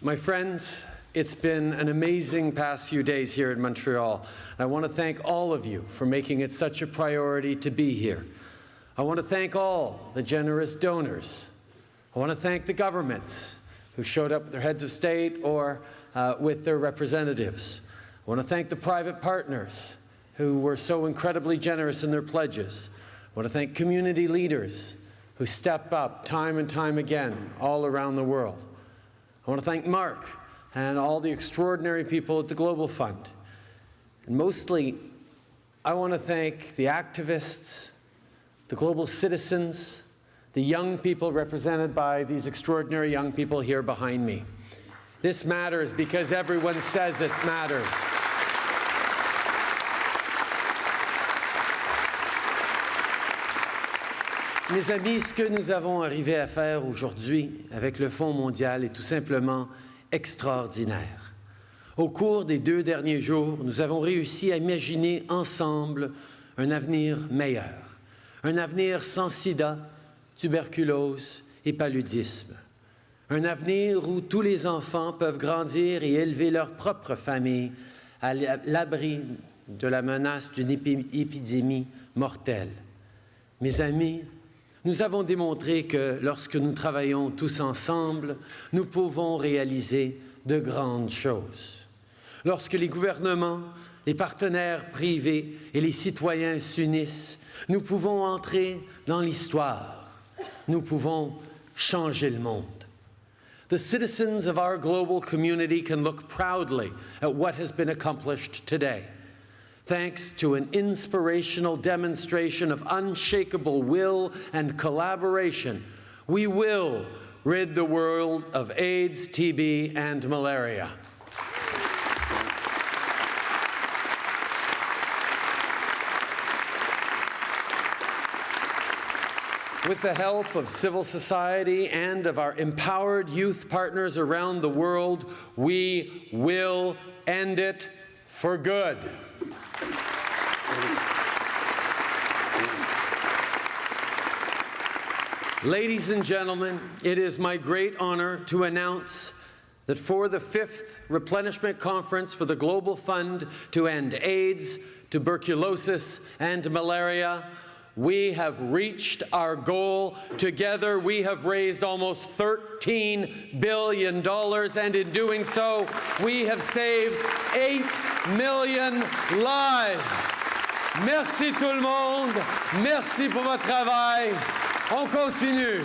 My friends, it's been an amazing past few days here in Montreal. I want to thank all of you for making it such a priority to be here. I want to thank all the generous donors. I want to thank the governments who showed up with their heads of state or uh, with their representatives. I want to thank the private partners who were so incredibly generous in their pledges. I want to thank community leaders who step up time and time again all around the world. I want to thank Mark and all the extraordinary people at the Global Fund. And mostly, I want to thank the activists, the global citizens, the young people represented by these extraordinary young people here behind me. This matters because everyone says it matters. Mes amis, ce que nous avons arrivé à faire aujourd'hui avec le Fonds mondial est tout simplement extraordinaire. Au cours des deux derniers jours, nous avons réussi à imaginer ensemble un avenir meilleur, un avenir sans sida, tuberculose et paludisme, un avenir où tous les enfants peuvent grandir et élever leur propre famille à l'abri de la menace d'une épidémie mortelle. Mes amis, nous avons démontré que lorsque nous travaillons tous ensemble, nous pouvons réaliser de grandes choses. Lorsque les gouvernements, les partenaires privés et les citoyens s'unissent, nous pouvons entrer dans l'histoire. Nous pouvons changer le monde. The citizens of our global community can look proudly at what has been accomplished today. Thanks to an inspirational demonstration of unshakable will and collaboration, we will rid the world of AIDS, TB, and malaria. With the help of civil society and of our empowered youth partners around the world, we will end it for good. Ladies and gentlemen, it is my great honor to announce that for the fifth replenishment conference for the Global Fund to end AIDS, tuberculosis, and malaria, we have reached our goal. Together, we have raised almost $13 billion, and in doing so, we have saved 8 million lives. Merci tout le monde. Merci pour votre travail. On continue.